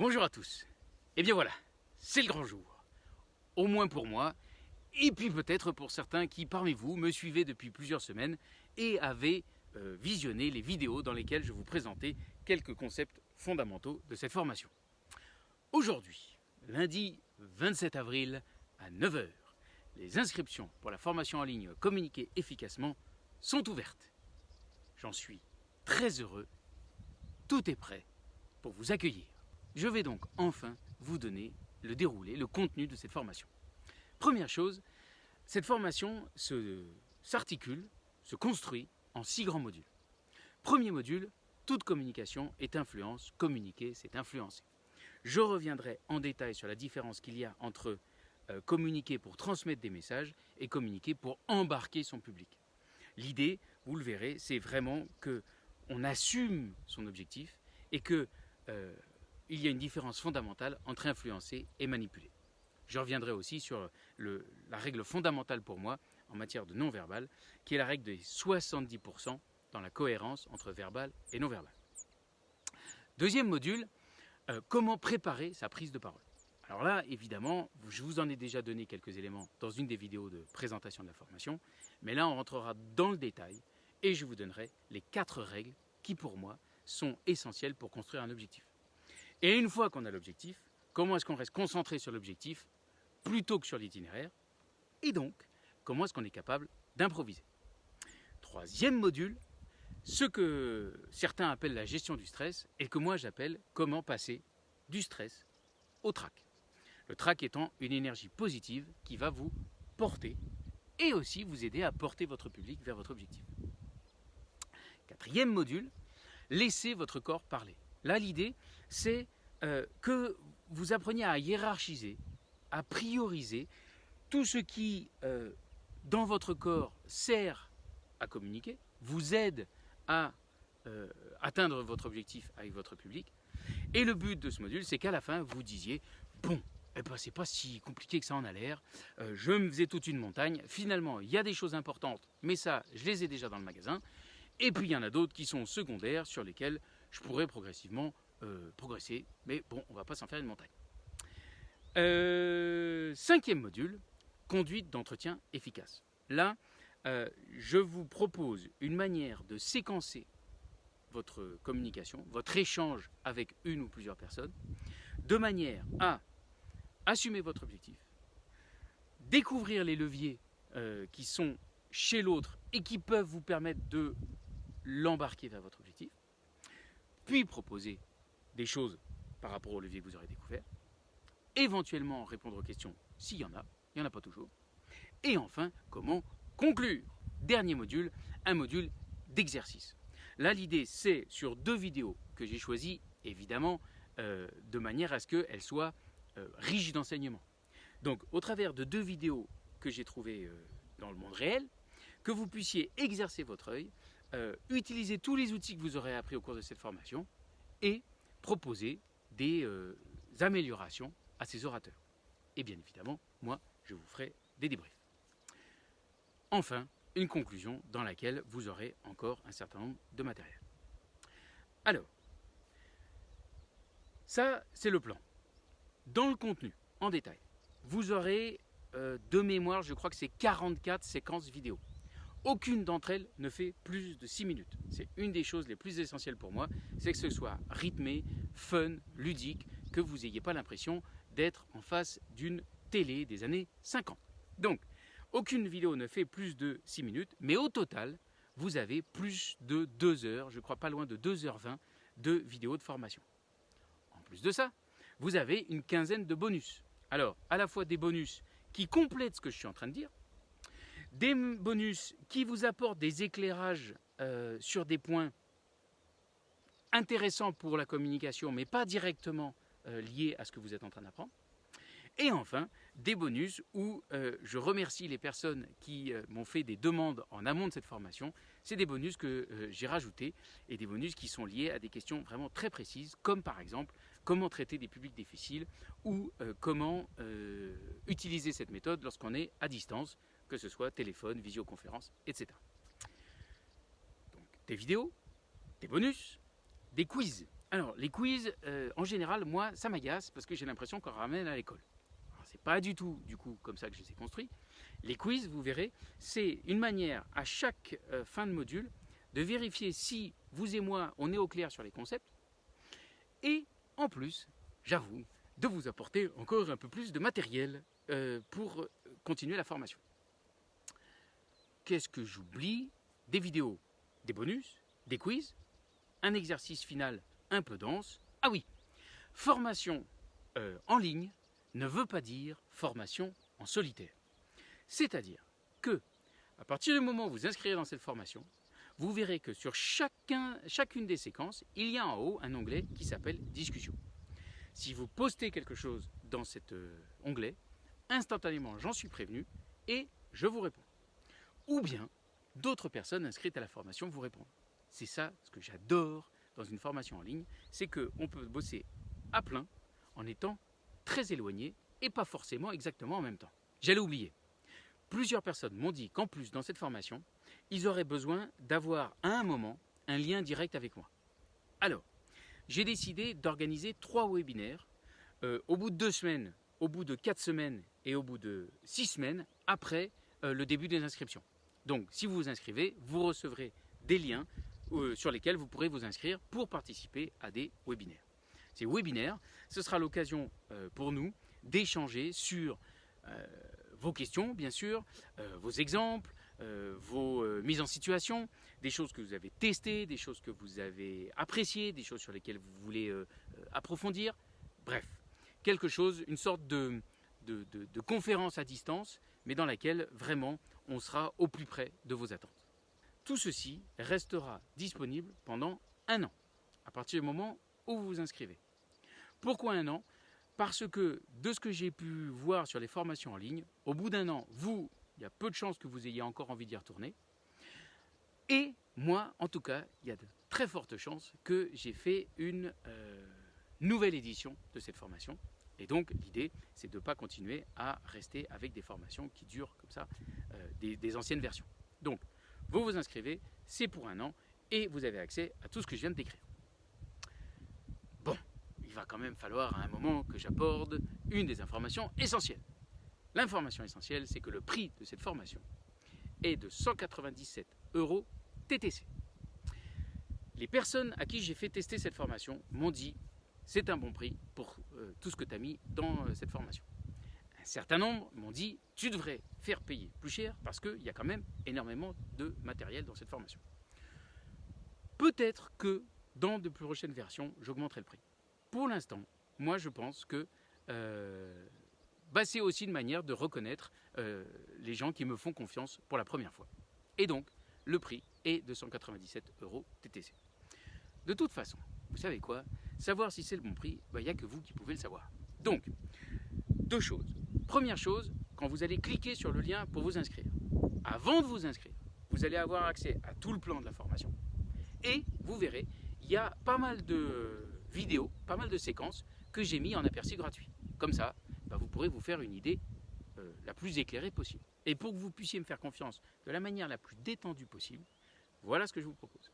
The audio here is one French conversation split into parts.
Bonjour à tous. Et eh bien voilà, c'est le grand jour. Au moins pour moi, et puis peut-être pour certains qui parmi vous me suivaient depuis plusieurs semaines et avaient euh, visionné les vidéos dans lesquelles je vous présentais quelques concepts fondamentaux de cette formation. Aujourd'hui, lundi 27 avril à 9h, les inscriptions pour la formation en ligne Communiquer efficacement sont ouvertes. J'en suis très heureux. Tout est prêt pour vous accueillir. Je vais donc enfin vous donner le déroulé, le contenu de cette formation. Première chose, cette formation s'articule, se, construit en six grands modules. Premier module, toute communication est influence, communiquer c'est influencer. Je reviendrai en détail sur la différence qu'il y a entre euh, communiquer pour transmettre des messages et communiquer pour embarquer son public. L'idée, vous le verrez, c'est vraiment que on assume son objectif et que euh, il y a une différence fondamentale entre influencer et manipuler. Je reviendrai aussi sur la règle fondamentale pour moi en matière de non-verbal, qui est la règle des 70% dans la cohérence entre verbal et non-verbal. Deuxième module, euh, comment préparer sa prise de parole. Alors là, évidemment, je vous en ai déjà donné quelques éléments dans une des vidéos de présentation de la formation, mais là, on rentrera dans le détail et je vous donnerai les quatre règles qui, pour moi, sont essentielles pour construire un objectif. Et une fois qu'on a l'objectif, comment est-ce qu'on reste concentré sur l'objectif plutôt que sur l'itinéraire Et donc, comment est-ce qu'on est capable d'improviser Troisième module, ce que certains appellent la gestion du stress et que moi j'appelle comment passer du stress au trac. Le trac étant une énergie positive qui va vous porter et aussi vous aider à porter votre public vers votre objectif. Quatrième module, laissez votre corps parler. Là, l'idée, c'est euh, que vous appreniez à hiérarchiser, à prioriser tout ce qui, euh, dans votre corps, sert à communiquer, vous aide à euh, atteindre votre objectif avec votre public. Et le but de ce module, c'est qu'à la fin, vous disiez, bon, eh ben, c'est pas si compliqué que ça en a l'air. je me faisais toute une montagne. Finalement, il y a des choses importantes, mais ça, je les ai déjà dans le magasin. Et puis, il y en a d'autres qui sont secondaires, sur lesquels je pourrais progressivement euh, progresser, mais bon, on va pas s'en faire une montagne. Euh, cinquième module, conduite d'entretien efficace. Là, euh, je vous propose une manière de séquencer votre communication, votre échange avec une ou plusieurs personnes, de manière à assumer votre objectif, découvrir les leviers qui sont chez l'autre et qui peuvent vous permettre de l'embarquer vers votre objectif, puis proposer des choses par rapport au levier que vous aurez découvert, éventuellement répondre aux questions s'il y en a, il n'y en a pas toujours, et enfin, comment conclure? Dernier module, un module d'exercice. Là, l'idée, c'est sur deux vidéos que j'ai choisies, évidemment, euh, de manière à ce qu'elles soient euh, riches d'enseignement. Donc, au travers de deux vidéos que j'ai trouvées euh, dans le monde réel, que vous puissiez exercer votre œil, utiliser tous les outils que vous aurez appris au cours de cette formation et proposer des euh, améliorations à ces orateurs. Et bien évidemment, moi, je vous ferai des débriefs. Enfin, une conclusion dans laquelle vous aurez encore un certain nombre de matériel. Alors, ça, c'est le plan. Dans le contenu, en détail, vous aurez euh, de mémoire, je crois que c'est 44 séquences vidéo. Aucune d'entre elles ne fait plus de 6 minutes. C'est une des choses les plus essentielles pour moi, c'est que ce soit rythmé, fun, ludique, que vous n'ayez pas l'impression d'être en face d'une télé des années 50. Donc, aucune vidéo ne fait plus de 6 minutes, mais au total, vous avez plus de 2 heures, je crois pas loin de 2h20 de vidéos de formation. En plus de ça, vous avez une quinzaine de bonus. Alors, à la fois des bonus qui complètent ce que je suis en train de dire, des bonus qui vous apportent des éclairages euh, sur des points intéressants pour la communication, mais pas directement euh, liés à ce que vous êtes en train d'apprendre. Et enfin, des bonus où euh, je remercie les personnes qui m'ont fait des demandes en amont de cette formation. C'est des bonus que j'ai rajoutés et des bonus qui sont liés à des questions vraiment très précises, comme par exemple comment traiter des publics difficiles ou comment utiliser cette méthode lorsqu'on est à distance que ce soit téléphone, visioconférence, etc. Donc des vidéos, des bonus, des quiz Alors, les quiz, euh, en général, moi, ça m'agace parce que j'ai l'impression qu'on ramène à l'école. C'est pas du tout, du coup, comme ça que je les ai construits. Les quiz, vous verrez, c'est une manière à chaque euh, fin de module de vérifier si vous et moi, on est au clair sur les concepts. Et en plus, j'avoue, de vous apporter encore un peu plus de matériel euh, pour continuer la formation. Qu'est-ce que j'oublie? Des vidéos, des bonus, des quiz, un exercice final un peu dense. Ah oui, formation euh, en ligne ne veut pas dire formation en solitaire. C'est-à-dire que, à partir du moment où vous inscrivez dans cette formation, vous verrez que sur chacun, chacune des séquences, il y a en haut un onglet qui s'appelle Discussion. Si vous postez quelque chose dans cet euh, onglet, instantanément j'en suis prévenu et je vous réponds. Ou bien d'autres personnes inscrites à la formation vous répondent. C'est ça ce que j'adore dans une formation en ligne, c'est qu'on peut bosser à plein en étant très éloigné et pas forcément exactement en même temps. J'allais oublier. Plusieurs personnes m'ont dit qu'en plus dans cette formation, ils auraient besoin d'avoir à un moment un lien direct avec moi. Alors, j'ai décidé d'organiser trois webinaires euh, au bout de deux semaines, au bout de quatre semaines et au bout de six semaines après euh, le début des inscriptions. Donc, si vous vous inscrivez, vous recevrez des liens euh, sur lesquels vous pourrez vous inscrire pour participer à des webinaires. Ces webinaires, ce sera l'occasion euh, pour nous d'échanger sur euh, vos questions, bien sûr, vos exemples, vos mises en situation, des choses que vous avez testées, des choses que vous avez appréciées, des choses sur lesquelles vous voulez approfondir. Bref, quelque chose, une sorte de, de conférence à distance, mais dans laquelle vraiment on sera au plus près de vos attentes. Tout ceci restera disponible pendant un an, à partir du moment où vous vous inscrivez. Pourquoi un an? Parce que de ce que j'ai pu voir sur les formations en ligne, au bout d'un an, vous, il y a peu de chances que vous ayez encore envie d'y retourner. Et moi, en tout cas, il y a de très fortes chances que j'ai fait une euh, nouvelle édition de cette formation. Et donc, l'idée, c'est de ne pas continuer à rester avec des formations qui durent comme ça, euh, des, des anciennes versions. Donc, vous vous inscrivez, c'est pour un an, et vous avez accès à tout ce que je viens de décrire. Bon, il va quand même falloir à un moment que j'aborde une des informations essentielles. L'information essentielle, c'est que le prix de cette formation est de 197 euros TTC. Les personnes à qui j'ai fait tester cette formation m'ont dit c'est un bon prix pour euh, tout ce que tu as mis dans euh, cette formation. Un certain nombre m'ont dit tu devrais faire payer plus cher parce qu'il y a quand même énormément de matériel dans cette formation. Peut-être que dans de plus prochaines versions, j'augmenterai le prix. Pour l'instant, moi je pense que euh, bah, c'est aussi une manière de reconnaître les gens qui me font confiance pour la première fois. Et donc, le prix est de 197 euros TTC. De toute façon, vous savez quoi? Savoir si c'est le bon prix, bah, il n'y a que vous qui pouvez le savoir. Donc, deux choses. Première chose, quand vous allez cliquer sur le lien pour vous inscrire, avant de vous inscrire, vous allez avoir accès à tout le plan de la formation. Et vous verrez, il y a pas mal de vidéos, pas mal de séquences que j'ai mis en aperçu gratuit. Comme ça, bah, vous pourrez vous faire une idée euh, la plus éclairée possible. Et pour que vous puissiez me faire confiance de la manière la plus détendue possible, voilà ce que je vous propose.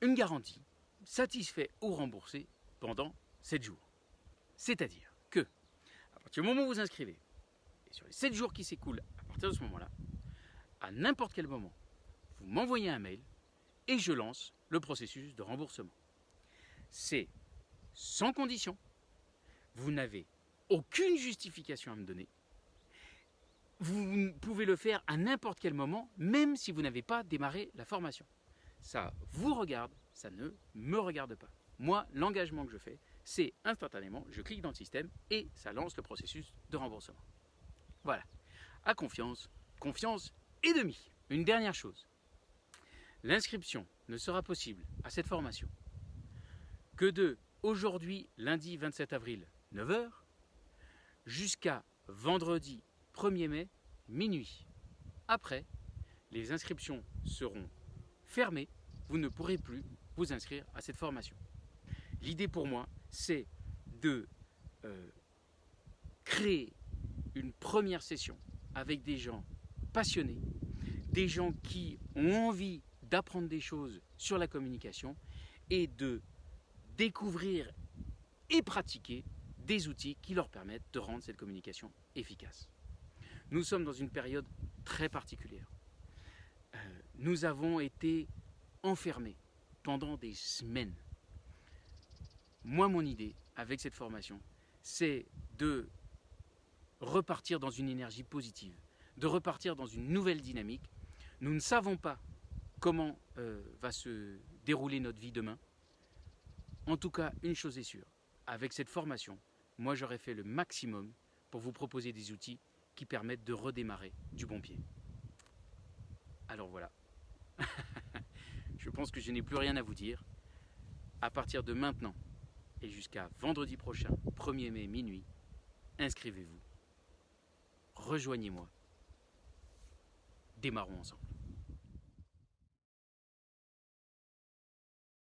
Une garantie satisfait ou remboursée pendant 7 jours. C'est-à-dire que, à partir du moment où vous inscrivez, sur les 7 jours qui s'écoulent à partir de ce moment-là, à n'importe quel moment, vous m'envoyez un mail et je lance le processus de remboursement. C'est sans condition. Vous n'avez aucune justification à me donner. Vous pouvez le faire à n'importe quel moment, même si vous n'avez pas démarré la formation. Ça vous regarde, ça ne me regarde pas. Moi, l'engagement que je fais, c'est instantanément, je clique dans le système et ça lance le processus de remboursement. Voilà. À confiance, confiance et demi. Une dernière chose. L'inscription ne sera possible à cette formation que de aujourd'hui, lundi 27 avril, 9h, jusqu'à vendredi 1er mai, minuit. Après, les inscriptions seront fermées. Vous ne pourrez plus vous inscrire à cette formation. L'idée pour moi, c'est de euh, créer une première session avec des gens passionnés, des gens qui ont envie d'apprendre des choses sur la communication et de découvrir et pratiquer des outils qui leur permettent de rendre cette communication efficace. Nous sommes dans une période très particulière. Euh, nous avons été enfermés pendant des semaines. Moi, mon idée avec cette formation, c'est de repartir dans une énergie positive, de repartir dans une nouvelle dynamique. Nous ne savons pas comment euh, va se dérouler notre vie demain. En tout cas, une chose est sûre, avec cette formation, moi j'aurais fait le maximum pour vous proposer des outils qui permettent de redémarrer du bon pied. Alors voilà. Je pense que je n'ai plus rien à vous dire. À partir de maintenant et jusqu'à vendredi prochain, 1er mai minuit, inscrivez-vous. Rejoignez-moi. Démarrons ensemble.